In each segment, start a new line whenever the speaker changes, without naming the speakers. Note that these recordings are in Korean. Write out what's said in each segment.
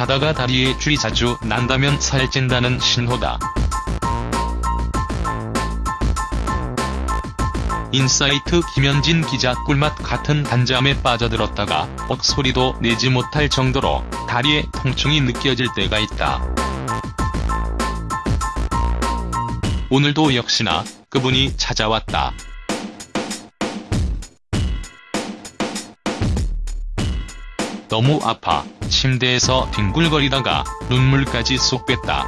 자다가 다리에 쥐 자주 난다면 살찐다는 신호다. 인사이트 김현진 기자 꿀맛 같은 단잠에 빠져들었다가 억소리도 내지 못할 정도로 다리에 통증이 느껴질 때가 있다. 오늘도 역시나 그분이 찾아왔다. 너무 아파 침대에서 뒹굴거리다가 눈물까지 쏙 뺐다.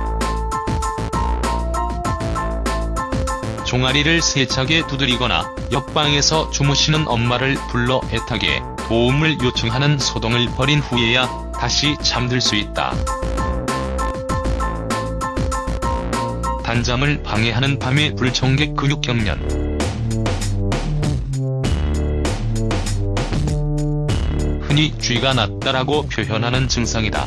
종아리를 세차게 두드리거나 옆방에서 주무시는 엄마를 불러 애타게 도움을 요청하는 소동을 벌인 후에야 다시 잠들 수 있다. 단잠을 방해하는 밤의 불청객 근육경련 흔히 쥐가 났다라고 표현하는 증상이다.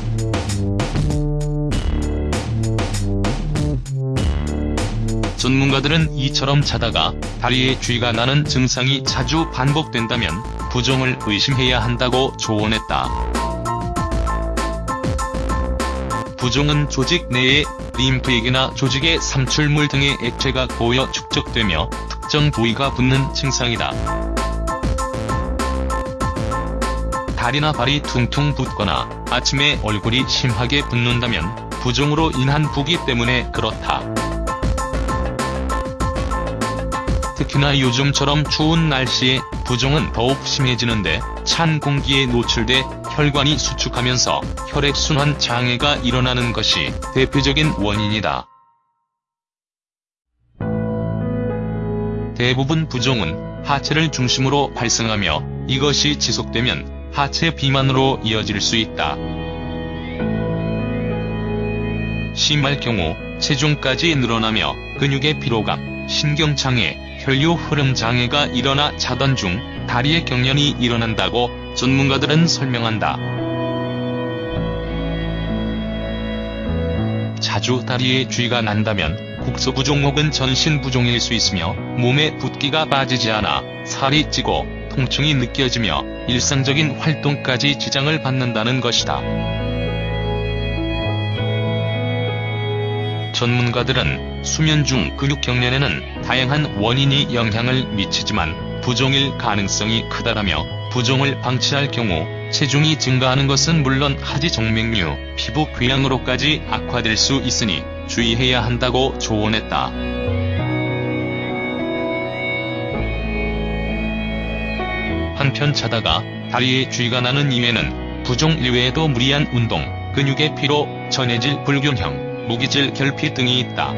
전문가들은 이처럼 자다가 다리에 쥐가 나는 증상이 자주 반복된다면 부종을 의심해야 한다고 조언했다. 부종은 조직 내에 림프액이나 조직의 삼출물 등의 액체가 고여 축적되며 특정 부위가 붓는 증상이다. 다리나 발이 퉁퉁 붓거나 아침에 얼굴이 심하게 붓는다면 부종으로 인한 부기 때문에 그렇다. 특히나 요즘처럼 추운 날씨에 부종은 더욱 심해지는데 찬 공기에 노출돼 혈관이 수축하면서 혈액순환 장애가 일어나는 것이 대표적인 원인이다. 대부분 부종은 하체를 중심으로 발생하며 이것이 지속되면 하체 비만으로 이어질 수 있다. 심할 경우 체중까지 늘어나며 근육의 피로감, 신경장애, 혈류 흐름 장애가 일어나 자던 중 다리의 경련이 일어난다고 전문가들은 설명한다. 자주 다리에 쥐가 난다면 국소부종 혹은 전신부종일 수 있으며 몸에 붓기가 빠지지 않아 살이 찌고 통증이 느껴지며 일상적인 활동까지 지장을 받는다는 것이다. 전문가들은 수면 중 근육 경련에는 다양한 원인이 영향을 미치지만 부종일 가능성이 크다라며 부종을 방치할 경우 체중이 증가하는 것은 물론 하지 정맥류, 피부 궤양으로까지 악화될 수 있으니 주의해야 한다고 조언했다. 편 자다가 다리에 쥐가 나는 이외는 부종 이외에도 무리한 운동, 근육의 피로, 전해질 불균형, 무기질 결핍 등이 있다.